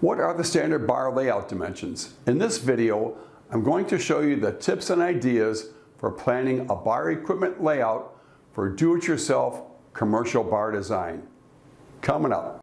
What are the standard bar layout dimensions? In this video, I'm going to show you the tips and ideas for planning a bar equipment layout for do-it-yourself commercial bar design. Coming up.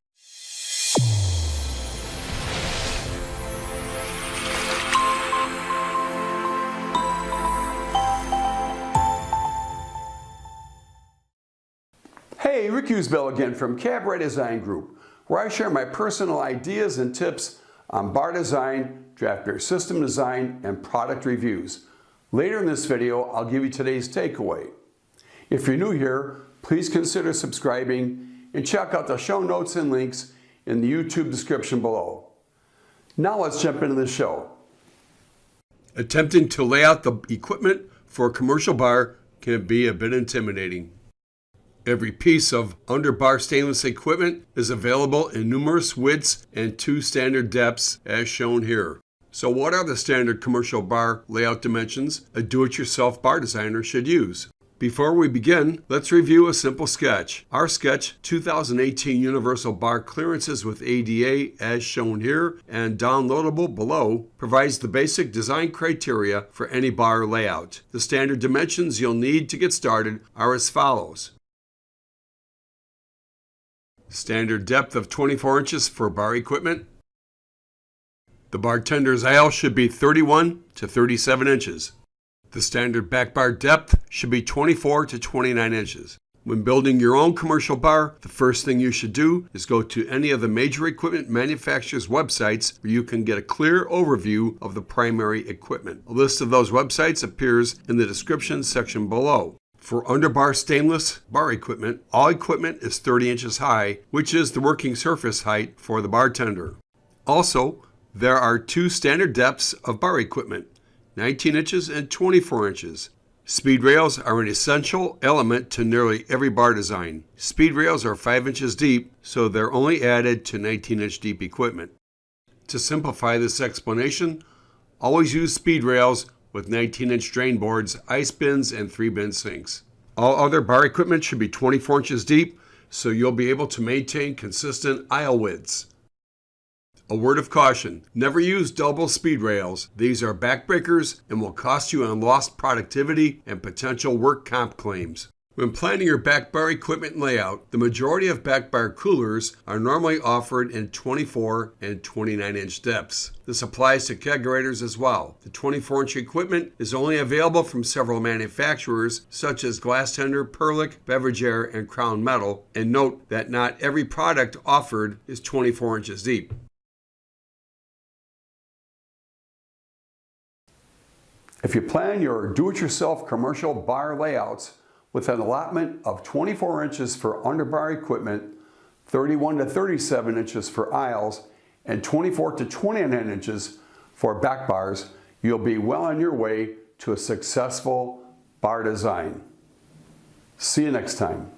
Hey, Rick Usbell again from Cabaret Design Group, where I share my personal ideas and tips on bar design, draft beer system design, and product reviews. Later in this video, I'll give you today's takeaway. If you're new here, please consider subscribing and check out the show notes and links in the YouTube description below. Now let's jump into the show. Attempting to lay out the equipment for a commercial bar can be a bit intimidating. Every piece of underbar stainless equipment is available in numerous widths and two standard depths as shown here. So what are the standard commercial bar layout dimensions a do-it-yourself bar designer should use? Before we begin, let's review a simple sketch. Our sketch 2018 Universal Bar Clearances with ADA as shown here and downloadable below provides the basic design criteria for any bar layout. The standard dimensions you'll need to get started are as follows. Standard depth of 24 inches for bar equipment. The bartender's aisle should be 31 to 37 inches. The standard back bar depth should be 24 to 29 inches. When building your own commercial bar, the first thing you should do is go to any of the major equipment manufacturers' websites where you can get a clear overview of the primary equipment. A list of those websites appears in the description section below. For underbar stainless bar equipment, all equipment is 30 inches high, which is the working surface height for the bartender. Also, there are two standard depths of bar equipment, 19 inches and 24 inches. Speed rails are an essential element to nearly every bar design. Speed rails are 5 inches deep, so they're only added to 19 inch deep equipment. To simplify this explanation, always use speed rails with 19-inch drain boards, ice bins, and 3-bin sinks. All other bar equipment should be 24 inches deep, so you'll be able to maintain consistent aisle widths. A word of caution, never use double speed rails. These are backbreakers and will cost you on lost productivity and potential work comp claims. When planning your back bar equipment layout, the majority of back bar coolers are normally offered in 24 and 29 inch depths. This applies to kegerators as well. The 24 inch equipment is only available from several manufacturers such as Glastender, Perlick, Beverage Air, and Crown Metal, and note that not every product offered is 24 inches deep. If you plan your do-it-yourself commercial bar layouts, with an allotment of 24 inches for underbar equipment, 31 to 37 inches for aisles, and 24 to 29 inches for back bars, you'll be well on your way to a successful bar design. See you next time.